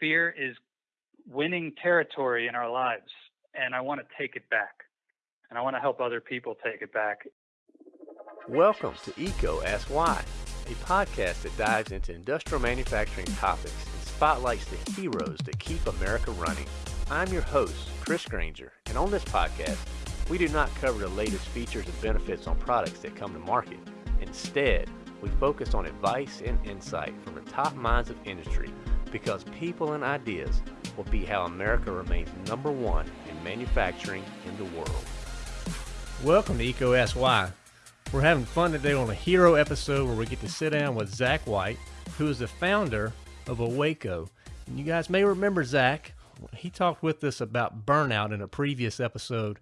fear is winning territory in our lives, and I want to take it back. And I want to help other people take it back. Welcome to EECO Ask Why, a podcast that dives into industrial manufacturing topics and spotlights the heroes that keep America running. I'm your host, Chris Granger, and on this podcast, we do not cover the latest features and benefits on products that come to market. Instead, we focus on advice and insight from the top minds of industry because people and ideas will be how America remains number one in manufacturing in the world. Welcome to EECO Ask We're having fun today on a hero episode where we get to sit down with Zach White, who is the founder of OACO. And you guys may remember Zach. He talked with us about burnout in a previous episode,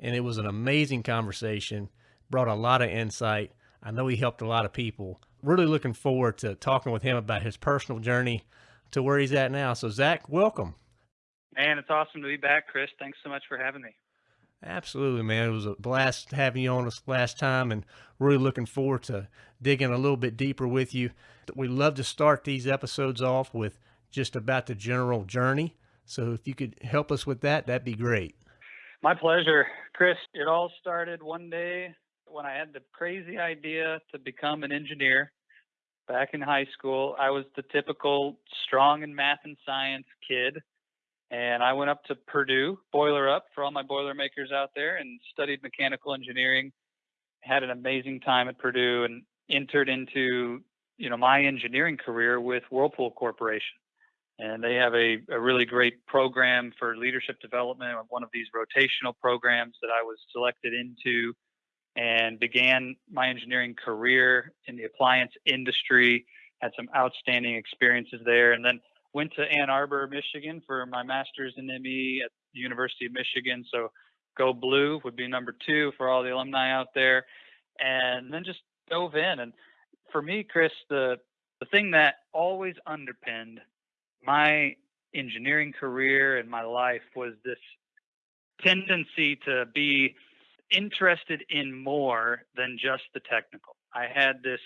and it was an amazing conversation, brought a lot of insight. I know he helped a lot of people. Really looking forward to talking with him about his personal journey to where he's at now. So, Zach, welcome. Man, it's awesome to be back, Chris. Thanks so much for having me. Absolutely, man. It was a blast having you on us last time and really looking forward to digging a little bit deeper with you. We love to start these episodes off with just about the general journey. So if you could help us with that, that'd be great. My pleasure, Chris. It all started one day when I had the crazy idea to become an engineer back in high school. I was the typical strong in math and science kid and I went up to Purdue, boiler up for all my Boilermakers out there, and studied mechanical engineering. Had an amazing time at Purdue and entered into you know my engineering career with Whirlpool Corporation. And they have a, a really great program for leadership development, one of these rotational programs that I was selected into and began my engineering career in the appliance industry. Had some outstanding experiences there. And then went to Ann Arbor, Michigan for my master's in ME at the University of Michigan. So go blue would be number two for all the alumni out there. And then just dove in. And for me, Chris, the the thing that always underpinned my engineering career and my life was this tendency to be interested in more than just the technical. I had this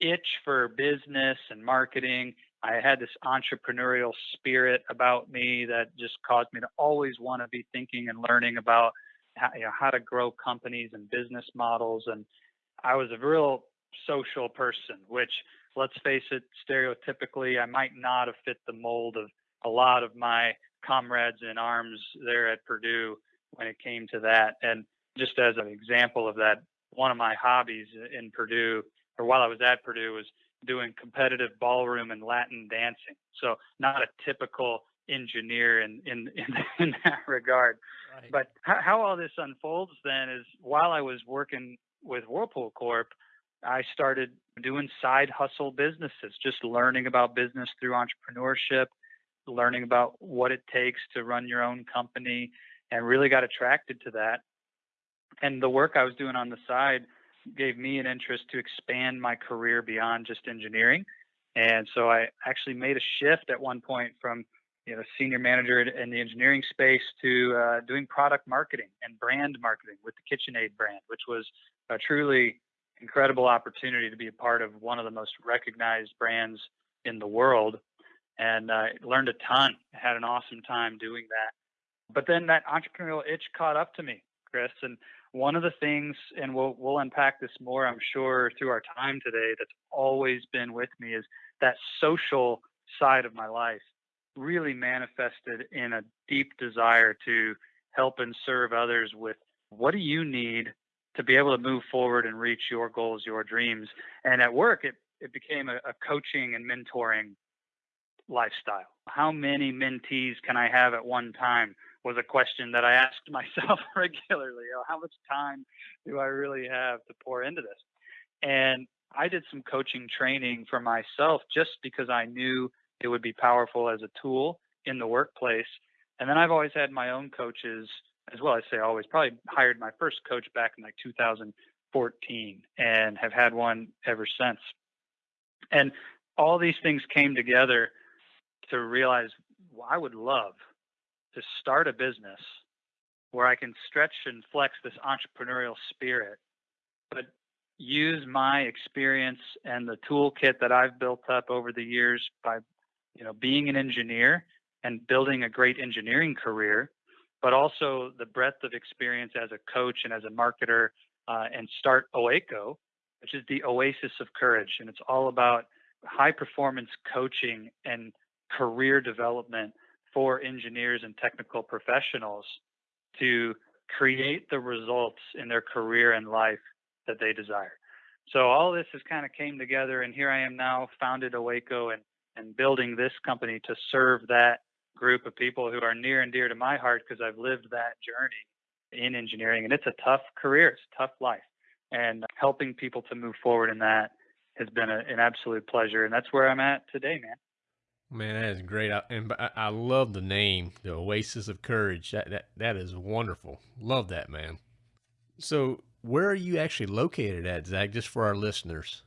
itch for business and marketing I had this entrepreneurial spirit about me that just caused me to always want to be thinking and learning about how, you know, how to grow companies and business models. And I was a real social person, which let's face it, stereotypically, I might not have fit the mold of a lot of my comrades in arms there at Purdue when it came to that. And just as an example of that, one of my hobbies in Purdue, or while I was at Purdue, was doing competitive ballroom and Latin dancing. So not a typical engineer in in in, in that regard. Right. But how, how all this unfolds then is while I was working with Whirlpool Corp, I started doing side hustle businesses, just learning about business through entrepreneurship, learning about what it takes to run your own company, and really got attracted to that. And the work I was doing on the side gave me an interest to expand my career beyond just engineering. And so I actually made a shift at one point from you know senior manager in the engineering space to uh, doing product marketing and brand marketing with the KitchenAid brand, which was a truly incredible opportunity to be a part of one of the most recognized brands in the world. And I uh, learned a ton. Had an awesome time doing that. But then that entrepreneurial itch caught up to me, Chris, and one of the things, and we'll we'll unpack this more, I'm sure, through our time today, that's always been with me is that social side of my life really manifested in a deep desire to help and serve others with what do you need to be able to move forward and reach your goals, your dreams. And at work, it, it became a, a coaching and mentoring lifestyle. How many mentees can I have at one time? Was a question that I asked myself regularly. You know, how much time do I really have to pour into this? And I did some coaching training for myself just because I knew it would be powerful as a tool in the workplace. And then I've always had my own coaches as well. I say always, probably hired my first coach back in like 2014 and have had one ever since. And all these things came together to realize well, I would love to start a business where I can stretch and flex this entrepreneurial spirit, but use my experience and the toolkit that I've built up over the years by you know, being an engineer and building a great engineering career, but also the breadth of experience as a coach and as a marketer, uh, and start OACO, which is the Oasis of Courage, and it's all about high performance coaching and career development for engineers and technical professionals to create the results in their career and life that they desire. So all this has kind of came together, and here I am now, founded OACO and and building this company to serve that group of people who are near and dear to my heart because I've lived that journey in engineering, and it's a tough career, it's a tough life, and helping people to move forward in that has been a, an absolute pleasure, and that's where I'm at today, man. Man, that is great, I, and I, love the name, the Oasis of Courage. That that that is wonderful. Love that, man. So, where are you actually located at, Zach? Just for our listeners.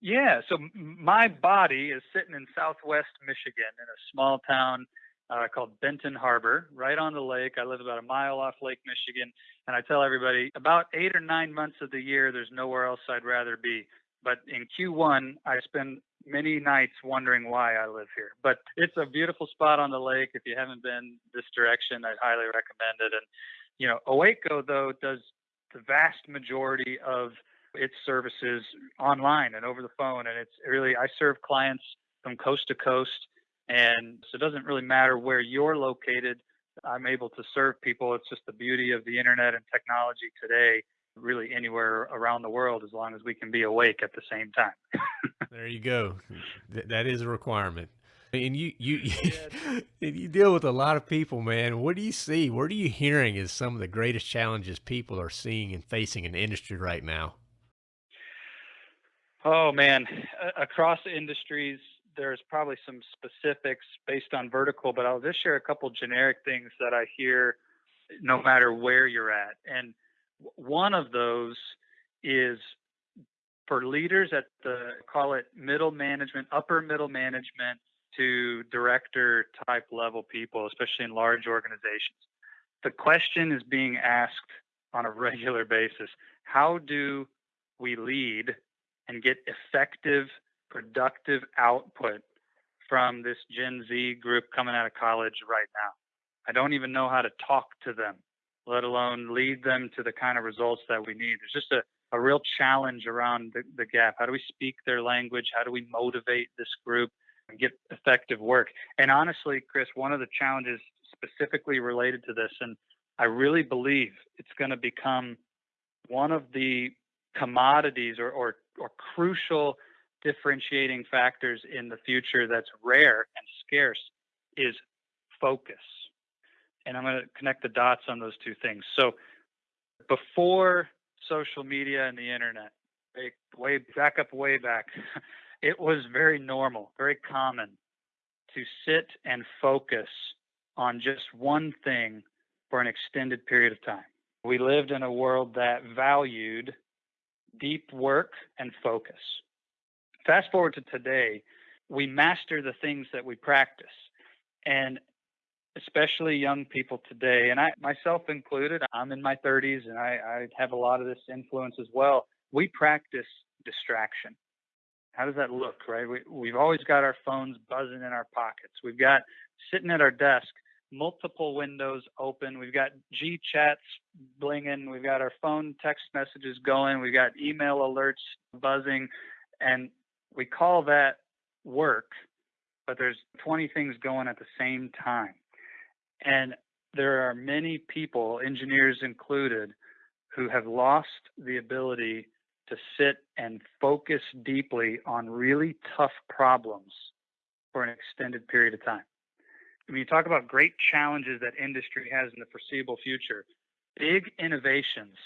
Yeah, so my body is sitting in Southwest Michigan in a small town uh, called Benton Harbor, right on the lake. I live about a mile off Lake Michigan, and I tell everybody about eight or nine months of the year, there's nowhere else I'd rather be. But in Q1, I spend many nights wondering why I live here. But it's a beautiful spot on the lake. If you haven't been this direction, I'd highly recommend it. And you know, OACO though does the vast majority of its services online and over the phone, and it's really I serve clients from coast to coast, and so it doesn't really matter where you're located. I'm able to serve people. It's just the beauty of the internet and technology today really anywhere around the world as long as we can be awake at the same time. there you go. Th- that is a requirement. And you you and you deal with a lot of people, man. What do you see? What are you hearing is some of the greatest challenges people are seeing and facing in the industry right now? Oh man, across industries, there's probably some specifics based on vertical, but I'll just share a couple generic things that I hear no matter where you're at. And one of those is for leaders at the call it middle management, upper middle management to director type level people, especially in large organizations. The question is being asked on a regular basis how do we lead and get effective, productive output from this Gen Z group coming out of college right now? I don't even know how to talk to them let alone lead them to the kind of results that we need. There's just a, a real challenge around the, the gap. How do we speak their language? How do we motivate this group and get effective work? And honestly, Chris, one of the challenges specifically related to this, and I really believe it's going to become one of the commodities or, or, or crucial differentiating factors in the future that's rare and scarce is focus and I'm going to connect the dots on those two things. So before social media and the internet, way back up, way back, it was very normal, very common to sit and focus on just one thing for an extended period of time. We lived in a world that valued deep work and focus. Fast forward to today, we master the things that we practice. And especially young people today, and I myself included, I'm in my 30s and I, I have a lot of this influence as well. We practice distraction. How does that look, right? We, we've always got our phones buzzing in our pockets. We've got sitting at our desk, multiple windows open. We've got G chats blinging. We've got our phone text messages going. We've got email alerts buzzing. And we call that work, but there's 20 things going at the same time. And there are many people, engineers included, who have lost the ability to sit and focus deeply on really tough problems for an extended period of time. When you talk about great challenges that industry has in the foreseeable future, big innovations,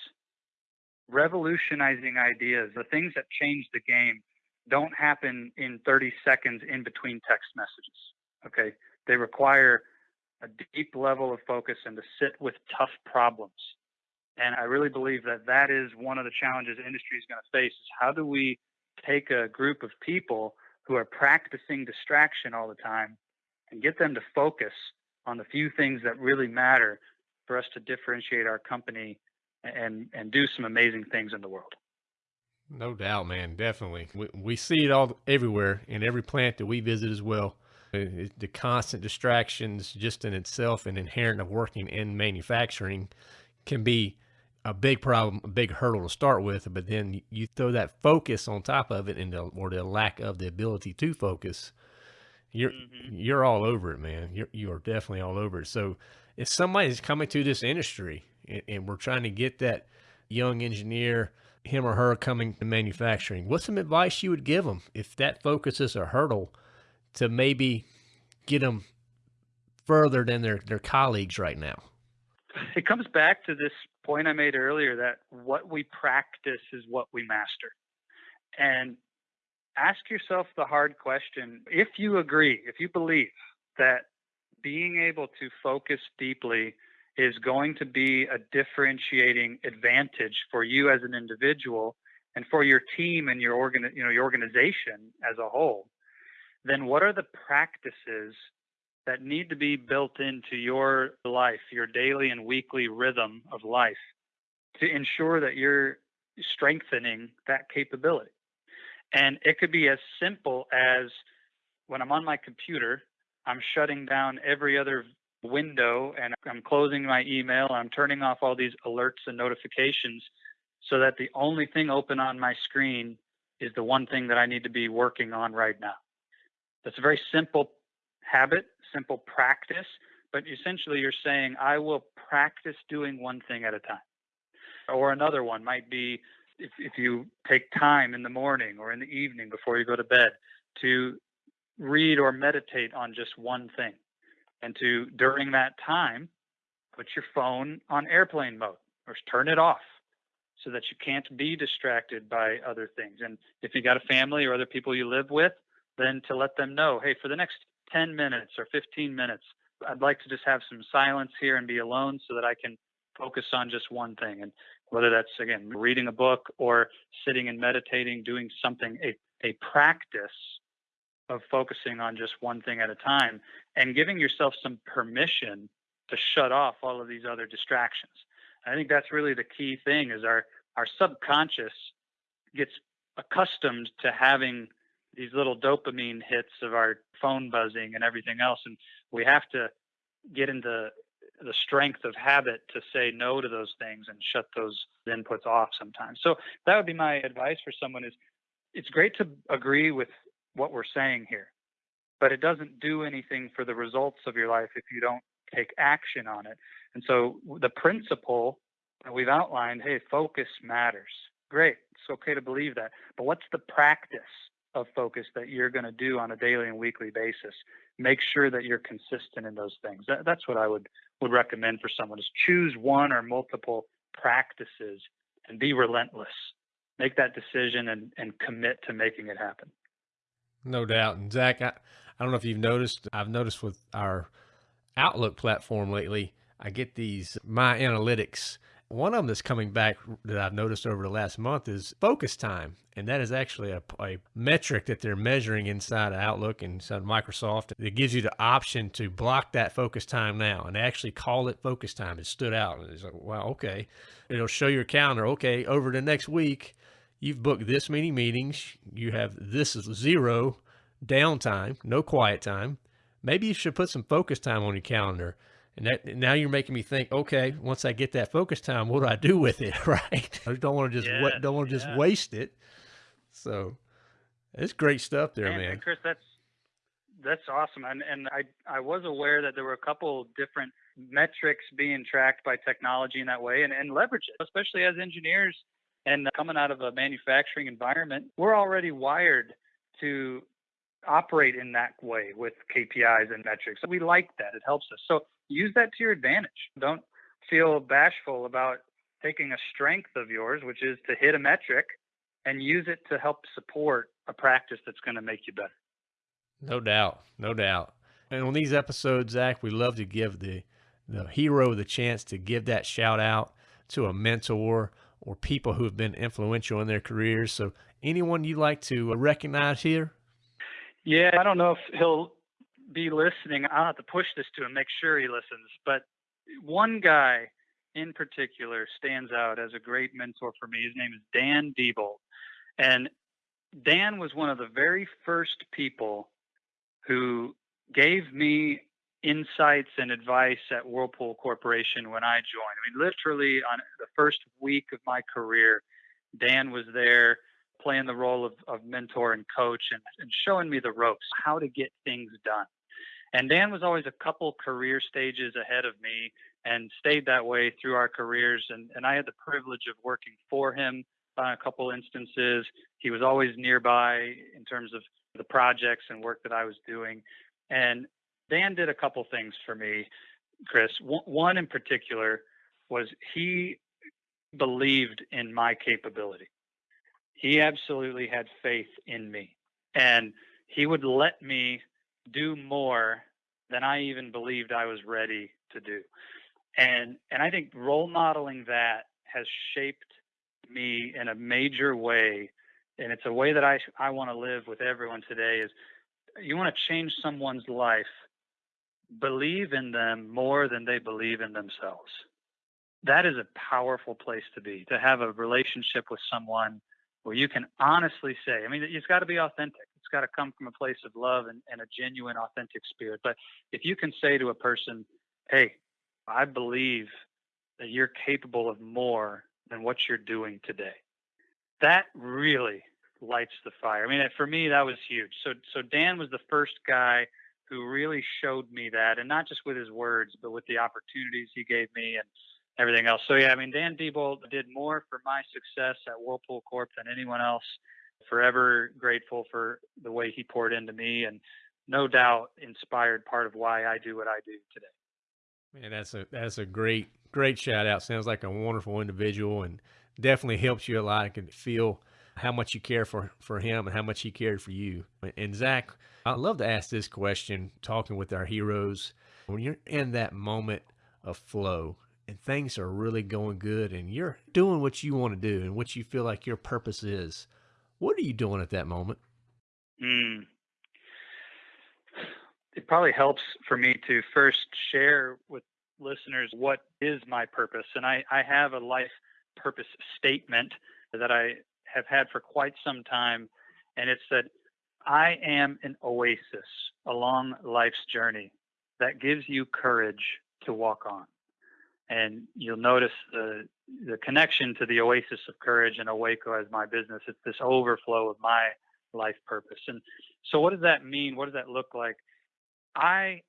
revolutionizing ideas, the things that change the game don't happen in 30 seconds in between text messages. Okay. They require a deep level of focus and to sit with tough problems. And I really believe that that is one of the challenges industry is going to face is how do we take a group of people who are practicing distraction all the time and get them to focus on the few things that really matter for us to differentiate our company and and do some amazing things in the world. No doubt, man. Definitely. We, we see it all everywhere in every plant that we visit as well. The constant distractions, just in itself and inherent of working in manufacturing, can be a big problem, a big hurdle to start with. But then you throw that focus on top of it, and the, or the lack of the ability to focus, you're mm-hmm. you're all over it, man. You're you are definitely all over it. So if somebody's coming to this industry and, and we're trying to get that young engineer, him or her coming to manufacturing, what's some advice you would give them if that focus is a hurdle to maybe get them further than their, their colleagues right now? It comes back to this point I made earlier that what we practice is what we master. And ask yourself the hard question if you agree, if you believe that being able to focus deeply is going to be a differentiating advantage for you as an individual and for your team and your organ, you know, your organization as a whole, then what are the practices that need to be built into your life, your daily and weekly rhythm of life to ensure that you're strengthening that capability? And it could be as simple as when I'm on my computer, I'm shutting down every other window and I'm closing my email. I'm turning off all these alerts and notifications so that the only thing open on my screen is the one thing that I need to be working on right now. That's a very simple habit, simple practice, but essentially you're saying, I will practice doing one thing at a time. Or another one might be if, if you take time in the morning or in the evening before you go to bed to read or meditate on just one thing and to during that time put your phone on airplane mode or turn it off so that you can't be distracted by other things and if you got a family or other people you live with then to let them know hey for the next 10 minutes or 15 minutes i'd like to just have some silence here and be alone so that i can focus on just one thing and whether that's again reading a book or sitting and meditating doing something a, a practice of focusing on just one thing at a time and giving yourself some permission to shut off all of these other distractions. I think that's really the key thing is our our subconscious gets accustomed to having these little dopamine hits of our phone buzzing and everything else and we have to get into the strength of habit to say no to those things and shut those inputs off sometimes. So that would be my advice for someone is it's great to agree with what we're saying here. But it doesn't do anything for the results of your life if you don't take action on it. And so the principle that we've outlined, hey, focus matters. Great. It's okay to believe that. But what's the practice of focus that you're going to do on a daily and weekly basis? Make sure that you're consistent in those things. That, that's what I would would recommend for someone is choose one or multiple practices and be relentless. Make that decision and, and commit to making it happen. No doubt. And Zach, I, I don't know if you've noticed, I've noticed with our Outlook platform lately, I get these My Analytics. One of them that's coming back that I've noticed over the last month is focus time. And that is actually a, a metric that they're measuring inside of Outlook and inside Microsoft. It gives you the option to block that focus time now and actually call it focus time. It stood out. And it's like, wow, okay. It'll show your calendar. Okay, over the next week, you've booked this many meetings, you have this is zero downtime, no quiet time. Maybe you should put some focus time on your calendar. And that now you're making me think, okay, once I get that focus time, what do I do with it? Right. I don't want to just, yes, don't want to yeah. just waste it. So it's great stuff there, man. man. Chris, that's, that's awesome. And, and I, I was aware that there were a couple different metrics being tracked by technology in that way and, and leverage it, especially as engineers and coming out of a manufacturing environment, we're already wired to operate in that way with KPIs and metrics. We like that. It helps us. So use that to your advantage. Don't feel bashful about taking a strength of yours, which is to hit a metric and use it to help support a practice that's going to make you better. No doubt. No doubt. And on these episodes, Zach, we love to give the, the hero the chance to give that shout out to a mentor or people who have been influential in their careers. So anyone you'd like to recognize here? Yeah, I don't know if he'll be listening. I'll have to push this to him, make sure he listens. But one guy in particular stands out as a great mentor for me. His name is Dan Diebold. And Dan was one of the very first people who gave me insights and advice at Whirlpool Corporation when I joined. I mean, literally on the first week of my career, Dan was there playing the role of, of mentor and coach and, and showing me the ropes, how to get things done. And Dan was always a couple career stages ahead of me and stayed that way through our careers. And, and I had the privilege of working for him on a couple instances. He was always nearby in terms of the projects and work that I was doing. And Dan did a couple things for me, Chris. One in particular was he believed in my capability. He absolutely had faith in me. And he would let me do more than I even believed I was ready to do. And and I think role modeling that has shaped me in a major way and it's a way that I I want to live with everyone today is you want to change someone's life believe in them more than they believe in themselves that is a powerful place to be to have a relationship with someone where you can honestly say i mean it's got to be authentic. It's got to come from a place of love and, and a genuine authentic spirit. But if you can say to a person hey i believe that you're capable of more than what you're doing today that really lights the fire. I mean for me that was huge. So so dan was the first guy who really showed me that and not just with his words but with the opportunities he gave me and everything else. So yeah, I mean, Dan Diebold did more for my success at Whirlpool Corp than anyone else. Forever grateful for the way he poured into me, and no doubt inspired part of why I do what I do today. Man, that's a that's a great great shout out. Sounds like a wonderful individual, and definitely helps you a lot. I can feel how much you care for for him and how much he cared for you. And Zach, I'd love to ask this question. Talking with our heroes, when you're in that moment of flow, and things are really going good and you're doing what you want to do and what you feel like your purpose is, what are you doing at that moment? Mm. It probably helps for me to first share with listeners what is my purpose. And I, I have a life purpose statement that I have had for quite some time. And it's that I am an oasis along life's journey that gives you courage to walk on and you'll notice the the connection to the oasis of courage and OACO as my business. It's this overflow of my life purpose. And so, what does that mean? What does that look like? I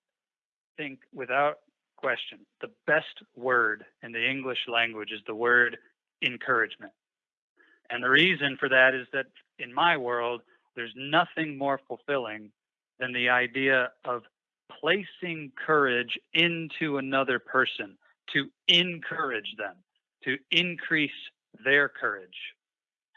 think, without question, the best word in the English language is the word encouragement. And the reason for that is that in my world, there's nothing more fulfilling than the idea of placing courage into another person to encourage them, to increase their courage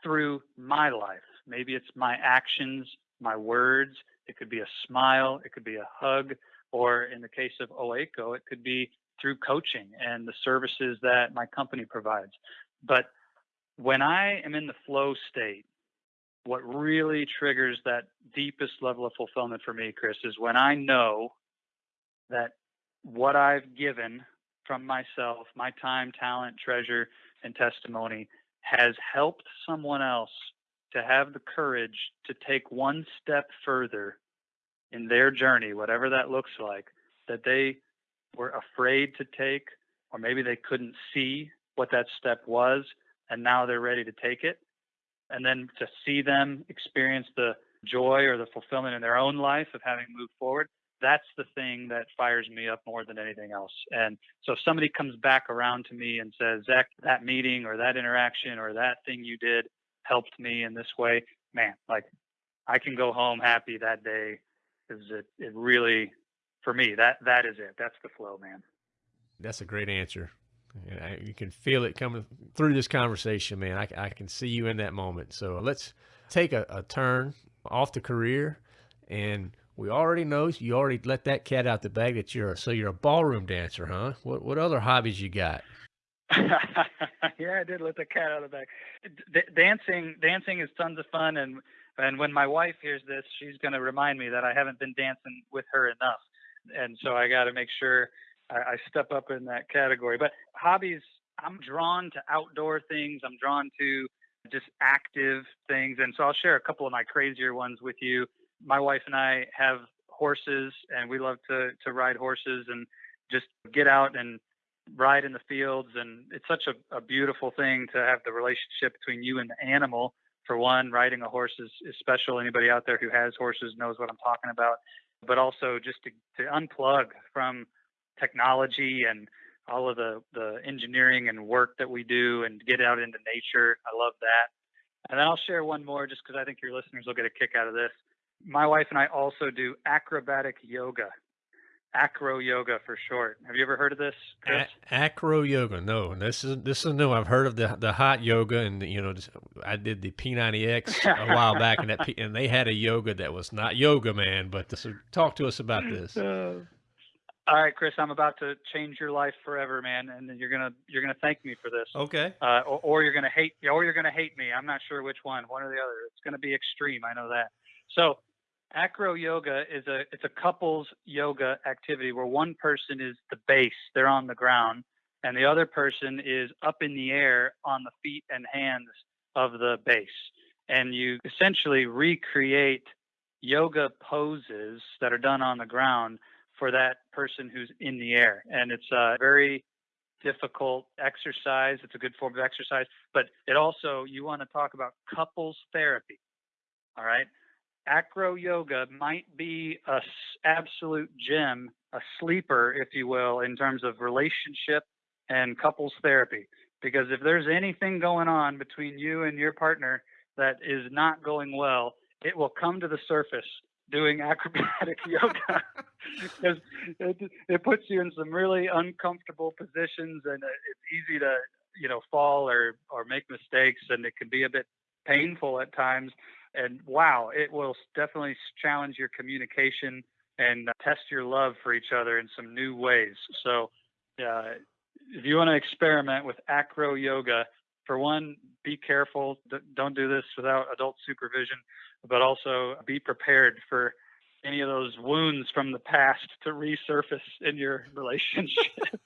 through my life. Maybe it's my actions, my words. It could be a smile, it could be a hug, or in the case of OACO, it could be through coaching and the services that my company provides. But when I am in the flow state, what really triggers that deepest level of fulfillment for me, Chris, is when I know that what I've given from myself, my time, talent, treasure, and testimony has helped someone else to have the courage to take one step further in their journey, whatever that looks like, that they were afraid to take, or maybe they couldn't see what that step was, and now they're ready to take it. And then to see them experience the joy or the fulfillment in their own life of having moved forward, that's the thing that fires me up more than anything else. And so if somebody comes back around to me and says, Zach, that meeting or that interaction or that thing you did helped me in this way, man, like I can go home happy that day because it, it really, for me, that that is it. That's the flow, man. That's a great answer. You can feel it coming through this conversation, man. I, I can see you in that moment. So let's take a, a turn off the career and we already know you already let that cat out the bag that you're so you're a ballroom dancer, huh? What what other hobbies you got? yeah, I did let the cat out of the bag. D- dancing dancing is tons of fun and and when my wife hears this, she's going to remind me that I haven't been dancing with her enough. And so I got to make sure I, I step up in that category. But hobbies, I'm drawn to outdoor things. I'm drawn to just active things. And so I'll share a couple of my crazier ones with you my wife and I have horses, and we love to to ride horses and just get out and ride in the fields. And it's such a, a beautiful thing to have the relationship between you and the animal. For one, riding a horse is, is special. Anybody out there who has horses knows what I'm talking about. But also just to, to unplug from technology and all of the, the engineering and work that we do and get out into nature. I love that. And then I'll share one more just because I think your listeners will get a kick out of this. My wife and I also do acrobatic yoga, acro yoga for short. Have you ever heard of this? A- acro yoga, no. This is this is new. I've heard of the the hot yoga, and you know, I did the P90X a while back, and that P, and they had a yoga that was not yoga, man. But this, talk to us about this. Uh, all right, Chris, I'm about to change your life forever, man, and you're gonna you're gonna thank me for this. Okay. Uh, or, or, you're gonna hate, or you're gonna hate me. I'm not sure which one, one or the other. It's gonna be extreme. I know that. So, acro yoga is a it's a couples yoga activity where one person is the base, they're on the ground, and the other person is up in the air on the feet and hands of the base, and you essentially recreate yoga poses that are done on the ground for that person who's in the air. And it's a very difficult exercise. It's a good form of exercise, but it also, you want to talk about couples therapy. All right. Acro yoga might be a absolute gem, a sleeper, if you will, in terms of relationship and couples therapy. Because if there's anything going on between you and your partner that is not going well, it will come to the surface doing acrobatic yoga because it, it puts you in some really uncomfortable positions and uh, it's easy to you know fall or or make mistakes and it can be a bit painful at times and wow it will definitely challenge your communication and test your love for each other in some new ways so uh, if you want to experiment with acro yoga for one be careful don't do this without adult supervision but also be prepared for any of those wounds from the past to resurface in your relationship.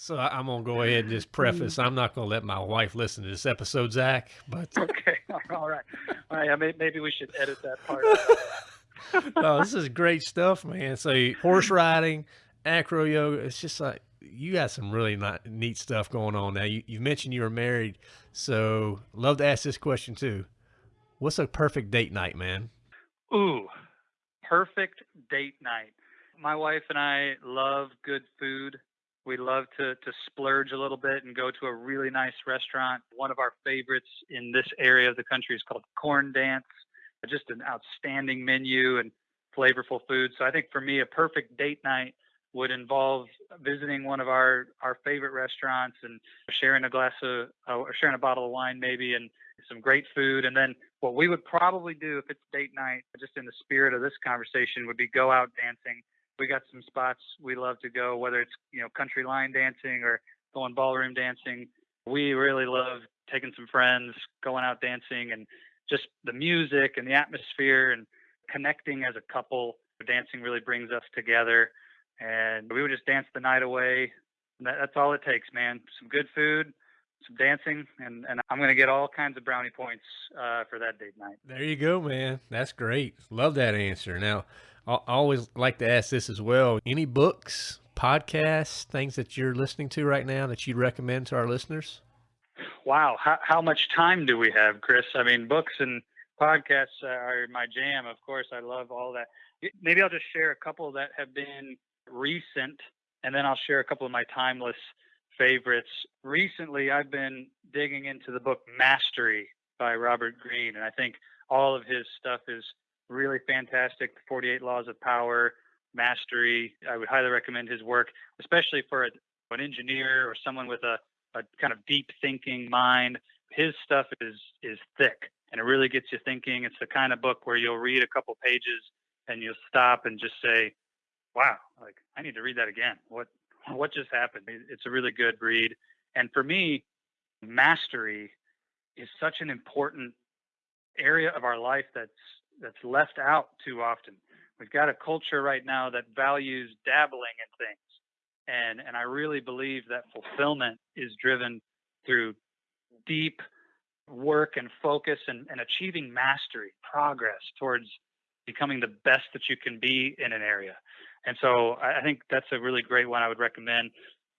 So I'm gonna go ahead and just preface. I'm not gonna let my wife listen to this episode, Zach. But okay, all right, all right. Maybe we should edit that part. no, this is great stuff, man. So horse riding, acro yoga. It's just like you got some really not, neat stuff going on now. You, you mentioned you were married, so love to ask this question too. What's a perfect date night, man? Ooh, perfect date night. My wife and I love good food. We love to to splurge a little bit and go to a really nice restaurant. One of our favorites in this area of the country is called Corn Dance. Just an outstanding menu and flavorful food. So I think for me, a perfect date night would involve visiting one of our our favorite restaurants and sharing a glass of uh, or sharing a bottle of wine maybe and some great food and then what we would probably do if it's date night, just in the spirit of this conversation, would be go out dancing. We got some spots we love to go, whether it's you know country line dancing or going ballroom dancing. We really love taking some friends, going out dancing, and just the music and the atmosphere and connecting as a couple. Dancing really brings us together, and we would just dance the night away. That, that's all it takes, man. Some good food, some dancing, and, and I'm going to get all kinds of brownie points uh, for that date night. There you go, man. That's great. Love that answer. Now, I always like to ask this as well. Any books, podcasts, things that you're listening to right now that you'd recommend to our listeners? Wow. How, how much time do we have, Chris? I mean, books and podcasts are my jam. Of course, I love all that. Maybe I'll just share a couple that have been recent, and then I'll share a couple of my timeless favorites. Recently, I've been digging into the book Mastery by Robert Greene, and I think all of his stuff is really fantastic. 48 Laws of Power, Mastery. I would highly recommend his work, especially for a, an engineer or someone with a, a kind of deep thinking mind. His stuff is is thick and it really gets you thinking. It's the kind of book where you'll read a couple pages and you'll stop and just say, "Wow, like I need to read that again. What what just happened. It's a really good read. And for me, mastery is such an important area of our life that's that's left out too often. We've got a culture right now that values dabbling in things. And and I really believe that fulfillment is driven through deep work and focus and, and achieving mastery, progress towards becoming the best that you can be in an area. And so I think that's a really great one I would recommend.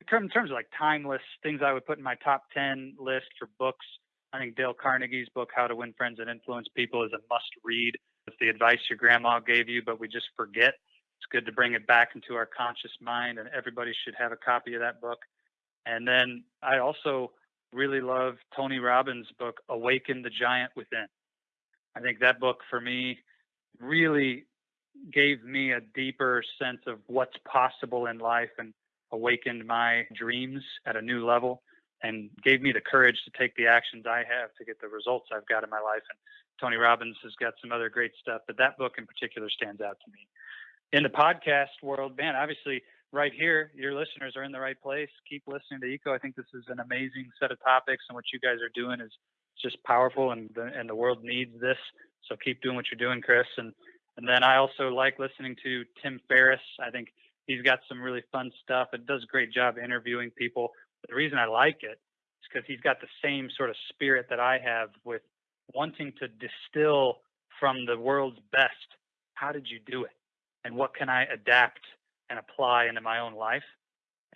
In terms of like timeless things I would put in my top 10 list for books, I think Dale Carnegie's book, How to Win Friends and Influence People, is a must read. It's the advice your grandma gave you, but we just forget. It's good to bring it back into our conscious mind, and everybody should have a copy of that book. And then I also really love Tony Robbins' book, Awaken the Giant Within. I think that book for me really gave me a deeper sense of what's possible in life and awakened my dreams at a new level and gave me the courage to take the actions I have to get the results I've got in my life. And Tony Robbins has got some other great stuff, but that book in particular stands out to me. In the podcast world, man, obviously right here, your listeners are in the right place. Keep listening to EECO. I think this is an amazing set of topics, and what you guys are doing is just powerful, and the, and the world needs this. So keep doing what you're doing, Chris. And and then I also like listening to Tim Ferriss. I think he's got some really fun stuff. It does a great job interviewing people. The reason I like it is because he's got the same sort of spirit that I have with wanting to distill from the world's best. How did you do it? And what can I adapt and apply into my own life?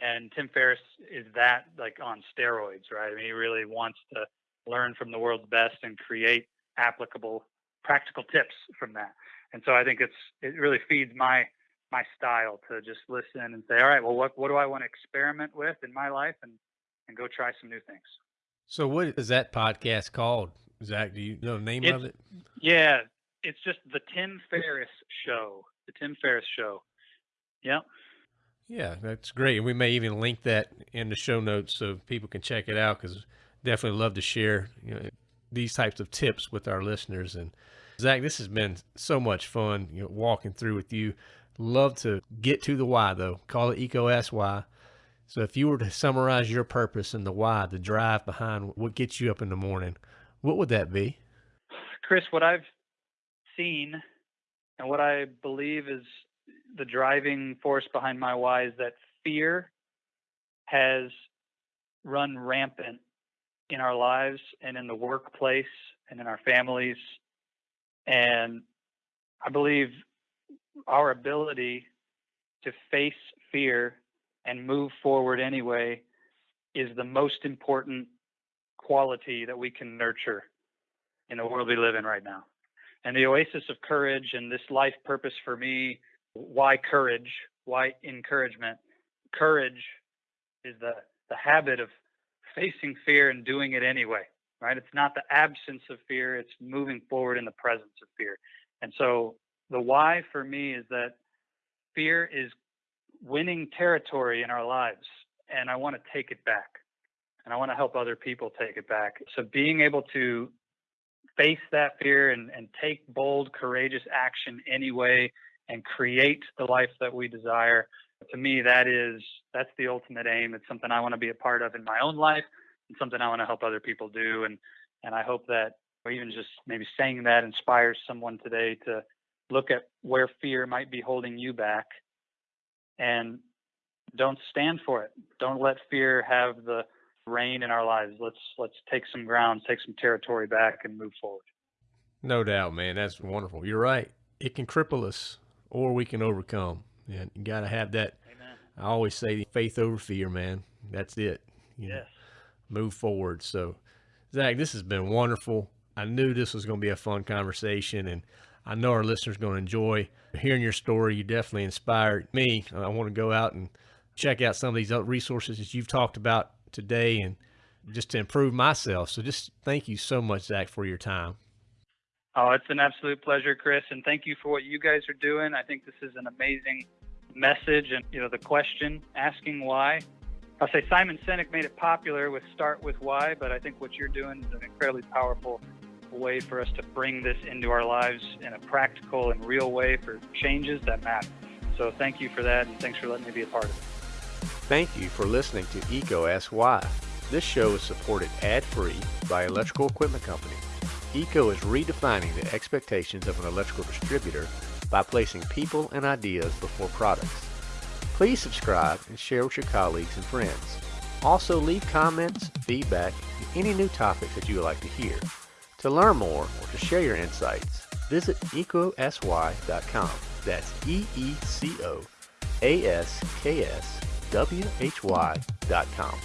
And Tim Ferriss is that like on steroids, right? I mean, he really wants to learn from the world's best and create applicable practical tips from that. And so I think it's it really feeds my my style to just listen and say, all right, well, what what do I want to experiment with in my life and and go try some new things. So what is that podcast called? Zach, do you know the name it's, of it? Yeah, it's just the Tim Ferriss Show. The Tim Ferriss Show. Yeah. Yeah, that's great. And we may even link that in the show notes so people can check it out because definitely love to share you know, these types of tips with our listeners. And Zach, this has been so much fun, you know, walking through with you. Love to get to the why though. Call it EECO Ask Why. So if you were to summarize your purpose and the why, the drive behind what gets you up in the morning, what would that be? Chris, what I've seen and what I believe is the driving force behind my why is that fear has run rampant in our lives and in the workplace and in our families. And I believe our ability to face fear and move forward anyway is the most important quality that we can nurture in the world we live in right now. And the oasis of courage and this life purpose for me why courage? Why encouragement? Courage is the, the habit of facing fear and doing it anyway, right? It's not the absence of fear, it's moving forward in the presence of fear. And so the why for me is that fear is winning territory in our lives, and I want to take it back. And I want to help other people take it back. So being able to face that fear and, and take bold, courageous action anyway and create the life that we desire, to me, that is that's the ultimate aim. It's something I want to be a part of in my own life and something I want to help other people do. And and I hope that even just maybe saying that inspires someone today to look at where fear might be holding you back and don't stand for it. Don't let fear have the reign in our lives. Let's let's take some ground, take some territory back, and move forward. No doubt, man. That's wonderful. You're right. It can cripple us, or we can overcome. And you got to have that. Amen. I always say faith over fear, man. That's it. You yes. Know, move forward. So, Zach, this has been wonderful. I knew this was going to be a fun conversation, and I know our listeners are going to enjoy hearing your story. You definitely inspired me. I want to go out and check out some of these other resources that you've talked about today and just to improve myself. So just thank you so much, Zach, for your time. Oh, it's an absolute pleasure, Chris, and thank you for what you guys are doing. I think this is an amazing message, and you know the question asking why. I'll say Simon Sinek made it popular with start with why, but I think what you're doing is an incredibly powerful way for us to bring this into our lives in a practical and real way for changes that matter. So thank you for that, and thanks for letting me be a part of it. Thank you for listening to EECO Ask Why. This show is supported ad-free by Electrical Equipment Company. EECO is redefining the expectations of an electrical distributor by placing people and ideas before products. Please subscribe and share with your colleagues and friends. Also leave comments, feedback, and any new topics that you would like to hear. To learn more or to share your insights, visit eecoaskwhy.com. That's E E C O A S K S W H Y.com.